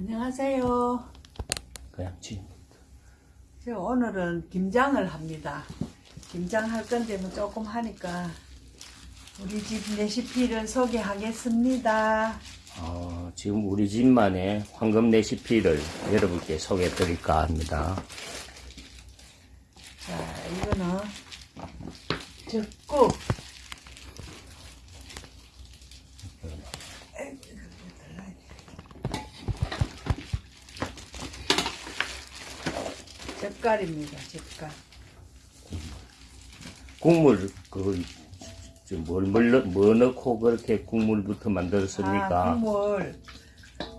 안녕하세요. 저 오늘은 김장을 합니다. 김장 할 건데 뭐 조금 하니까 우리 집 레시피를 소개하겠습니다. 어, 지금 우리 집만의 황금 레시피를 여러분께 소개해 드릴까 합니다. 자, 이거는 적국. 젓갈입니다, 젓갈. 국물 그, 뭘, 뭘, 넣- 뭐 넣고 그렇게 국물부터 아, 만들었습니까? 국물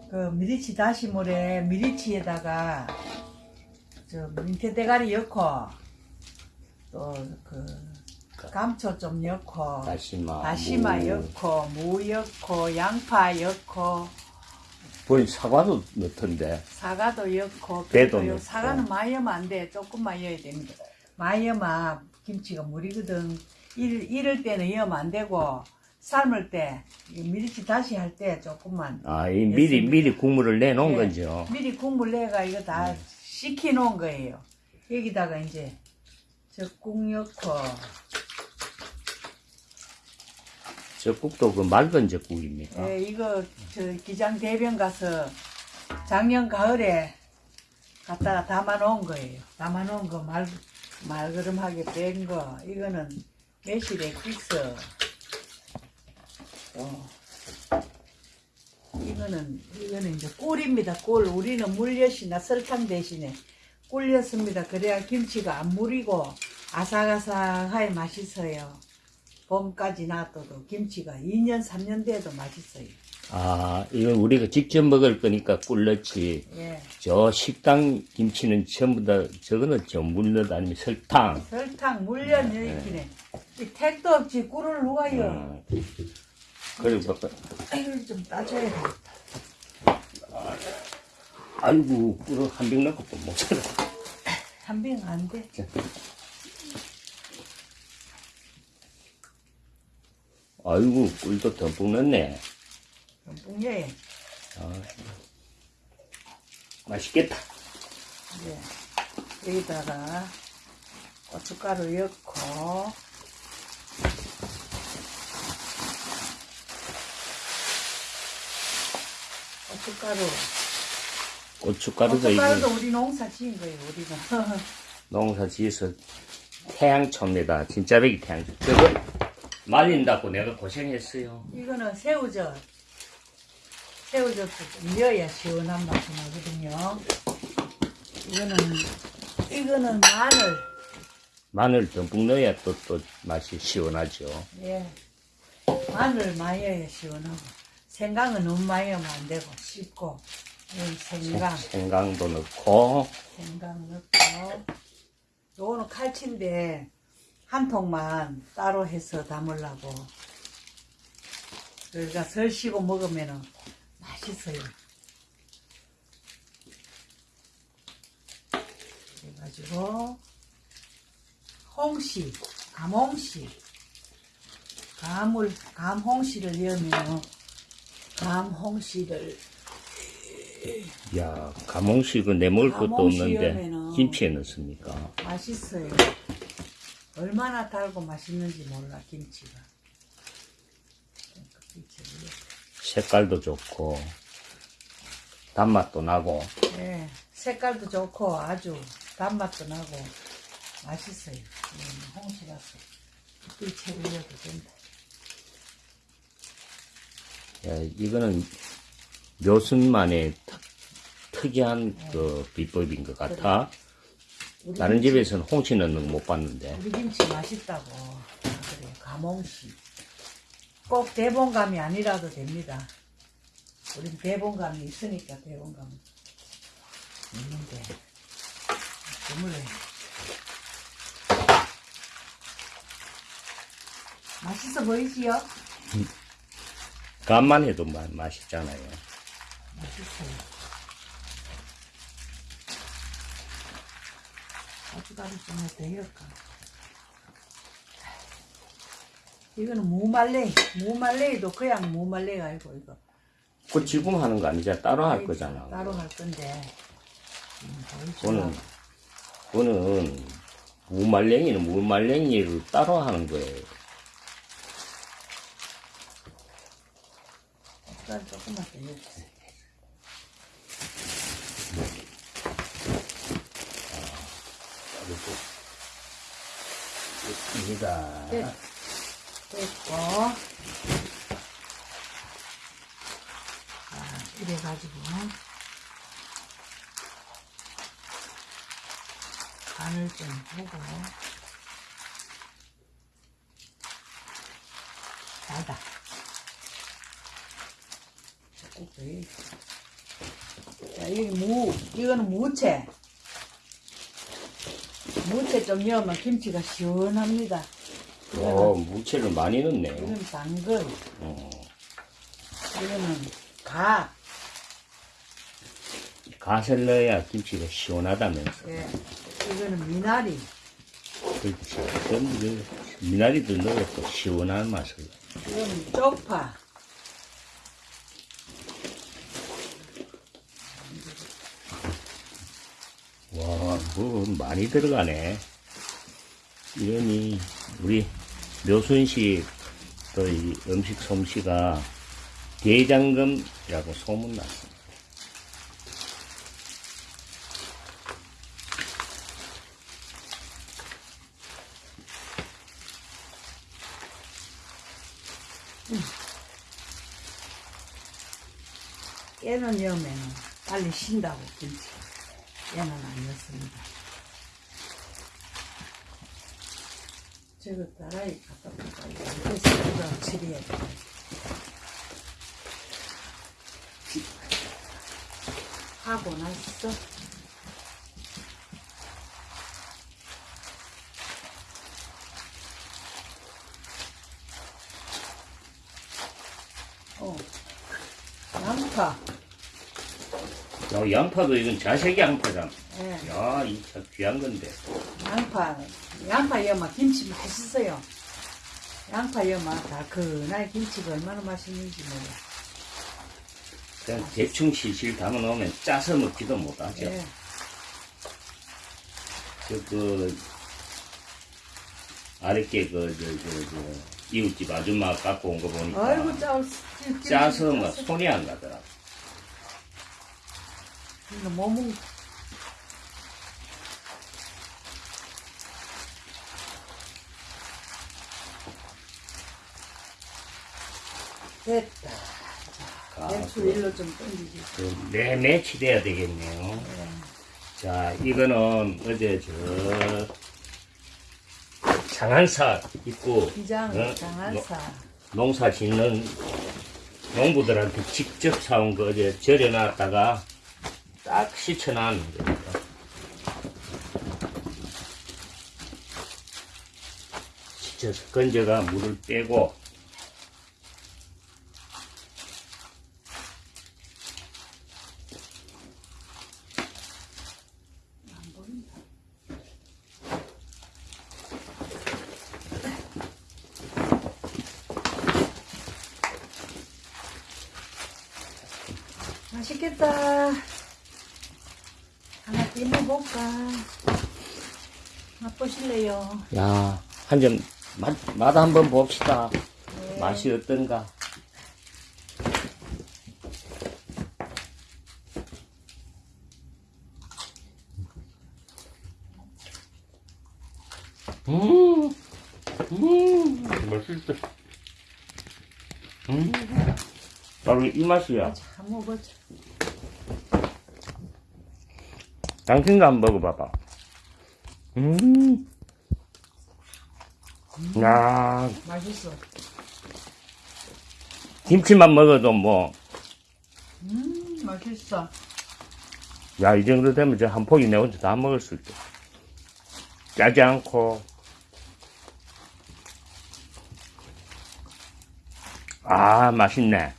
그 미리치 다시물에 미리치에다가 저 민태 대가리 넣고 또그 감초 좀 넣고 다시마, 다시마 무. 넣고 무 넣고 양파 넣고 본 사과도 넣던데. 사과도 넣고 배도 넣고. 사과는 많이 넣으면 안 돼. 조금만 넣어야 됩니다. 많이 넣으면 김치가 물이거든. 일, 이럴 때는 넣으면 안 되고 삶을 때이 미리치 다시 할 때 조금만 아, 이 미리. 미리 국물을 내놓은 예, 거죠. 미리 국물 내가 이거 다 식혀 놓은 거예요. 여기다가 이제 적국 넣고 젖국도 그 맑은 젖국입니까? 예, 이거 저 기장 대변 가서 작년 가을에 갖다가 담아 놓은 거예요. 담아 놓은 거 말, 말그름하게 뺀 거. 이거는 매실 액기스. 또 이거는 이거는 이제 꿀입니다. 꿀. 우리는 물엿이나 설탕 대신에 꿀렸습니다. 그래야 김치가 안 무리고 아삭아삭하게 맛있어요. 봄까지 놔둬도 김치가 2년 3년 돼도 맛있어요. 아, 이건 우리가 직접 먹을 거니까 꿀 넣지. 예. 저 식당 김치는 전부 다, 저거는 전물 넣 아니면 설탕. 설탕 물엿 넣기네. 이 택도 없지 꿀을 누가요? 어, 그리고, 뭐, 이걸 좀 따줘야 돼. 아이고, 꿀을 한 병 넣고 또못 살아. 한병 안 돼. 아이고, 꿀도 듬뿍 넣네. 뿡예. 맛있겠다. 이제 여기다가 고춧가루 넣고 고춧가루. 고춧가루도 고춧가루도 우리 농사 지은 거예요. 우리가. 농사 지어서 태양초입니다. 진짜 베기 태양초. 저거 말린다고 내가 고생했어요. 이거는 새우젓. 새우젓도 좀 넣어야 시원한 맛이 나거든요. 이거는, 이거는 마늘. 마늘 듬뿍 넣어야 또, 또 맛이 시원하죠. 예. 마늘 많이 넣어야 시원하고. 생강은 너무 많이 넣으면 안 되고, 씹고. 이 생강, 생강도 넣고, 생강 넣고. 요거는 칼치인데, 한 통만 따로 해서 담으려고. 그러니까 설시고 먹으면은 맛있어요. 그래가지고, 홍시, 감홍시. 감을, 감홍시를 넣으면, 감홍시를, 야, 가몽식은 내 먹을 것도 없는데, 김치에 넣습니까? 맛있어요. 얼마나 달고 맛있는지 몰라, 김치가. 색깔도 좋고, 단맛도 나고, 예, 색깔도 좋고 아주 단맛도 나고 맛있어요. 이거는 홍시라서 꿀채를 넣어도 된다. 야, 이거는 묘순만의 특, 특이한 그 비법인 것 같아. 우리 다른 김치, 집에서는 홍시 넣는 거 못 봤는데. 우리 김치 맛있다고 아, 그래요. 감홍시. 꼭 대봉감이 아니라도 됩니다. 우린 대봉감이 있으니까 대봉감 있는데 주물러 맛있어 보이지요? 간만 해도 마, 맛있잖아요. 맛있어요. 고춧가루 좀 넣을까? 이거는 무말레이. 무말레이도 그냥 무말레이가 아니고 이거 그 지금 하는 거 아니잖아. 따로 할 거잖아. 따로 할 건데. 음? 그거는, 그거는, 무말랭이는 무말랭이를 따로 하는 거예요. 쌀 조금만 더 넣어주세요. 입니다. 네. 됐고. 자, 이래가지고. 간을 좀 보고. 넣어야지. 자, 여기 무, 이거는 무채. 무채 좀 넣으면 김치가 시원합니다. 어, 무채를 많이 넣네. 이건 당근, 어, 이거는 가, 갓을 넣어야 김치가 시원하다면서. 예. 이거는 미나리, 그렇지. 그럼 그 미나리도 넣어야 또 시원한 맛을. 이거는 쪽파, 와, 뭐 많이 들어가네. 이러니 우리 묘순씨 또이 음식 솜씨가 대장금이라고 소문났어. 깨는 넣으면 빨리 신다고, 김치. 안 넣습니다. 저거 따라이 갖다 이거 처리해야 돼. 하고 났어. 어. 양파. 야, 양파도 이건 자색 양파잖아. 예. 야, 이 참 귀한 건데. 양파, 양파 여마 김치 맛있어요. 양파 여마 달큰한 김치가 얼마나 맛있는지 몰라. 그냥 대충 실실 담아 놓으면 짜서 먹지도 못하죠. 예. 그, 그, 아랫게 그, 저, 저, 저, 이웃집 아줌마 갖고 온 거 보니까. 아이고 짜 짜서 막 손이 안 가더라. 이거 뭐 먹? 됐다. 아, 대추 그, 일로 좀 던지지. 그 매매치 돼야 되겠네요. 자, 이거는 어제 저, 장한사 입고, 기장 어? 장한사. 농사 짓는 농부들한테 직접 사온 거 어제 절여놨다가 딱 씻어놨는 겁니다. 씻어서 건져가 물을 빼고 안 보인다. 맛있겠다. 하나 띄워볼까? 맛보실래요? 야, 한점 맛, 맛 한번 봅시다. 네. 맛이 어떤가? 음, 음, 맛있다. 음, 바로 이 맛이야. 자, 먹어보자. 당신도 한번 먹어봐봐. 음, 야, 맛있어. 김치만 먹어도 뭐, 음, 맛있어. 야, 이 정도 되면 저 한 포기 내 혼자 다 먹을 수 있게. 짜지 않고. 아, 맛있네.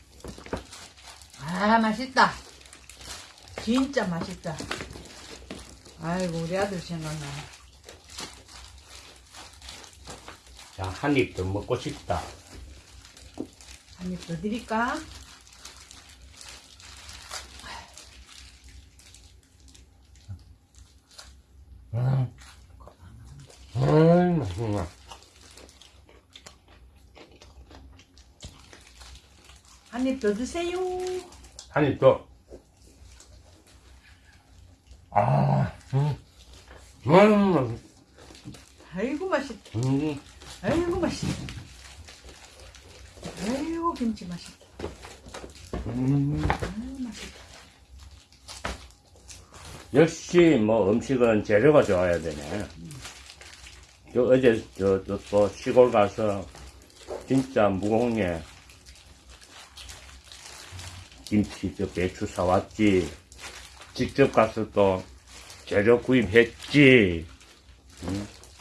아, 맛있다. 진짜 맛있다. 아이고 우리 아들 생각나 자한입 더 먹고 싶다. 한 입 더 드릴까? 음, 음, 음. 한입 더 드세요 한 입 더. 음, 아이고 맛있다. 음. 아이고 맛있다. 아이고 김치 맛있다. 음. 아이고 맛있다. 역시 뭐 음식은 재료가 좋아야 되네. 저 어제 저 또 시골 가서 진짜 무공예 김치 저 배추 사왔지. 직접 가서 또 재료 구입했지.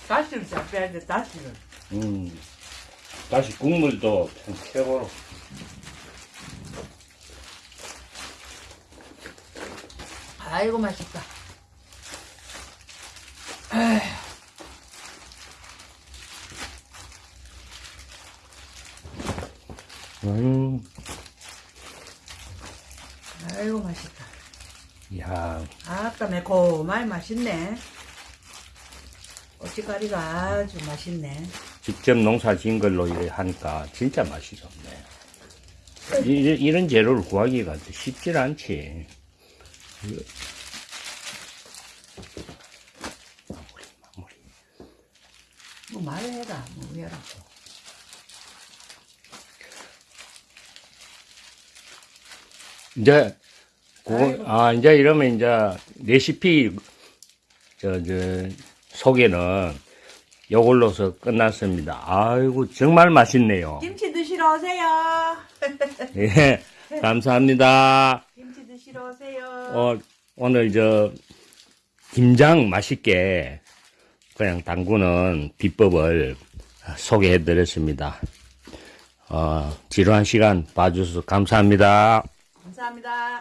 다시를 잘 빼야 돼. 다시를. 음. 다시 국물도 참 최고로. 아이고 맛있다. 음. 아이고 맛있다. 야, 아까 매콤하게 맛있네. 고춧가리가 아주 맛있네. 직접 농사 지은 걸로 하니까 진짜 맛이 좋네. 이, 이런 재료를 구하기가 쉽질 않지. 마무리, 마무리. 뭐 말해라. 뭐 해라. 이제, 그거. 아, 이제 이러면 이제 레시피, 저, 저, 소개는 요걸로서 끝났습니다. 아이고, 정말 맛있네요. 김치 드시러 오세요. 예, 감사합니다. 김치 드시러 오세요. 어, 오늘 저 김장 맛있게 그냥 담그는 비법을 소개해 드렸습니다. 어, 지루한 시간 봐주셔서 감사합니다. 감사합니다.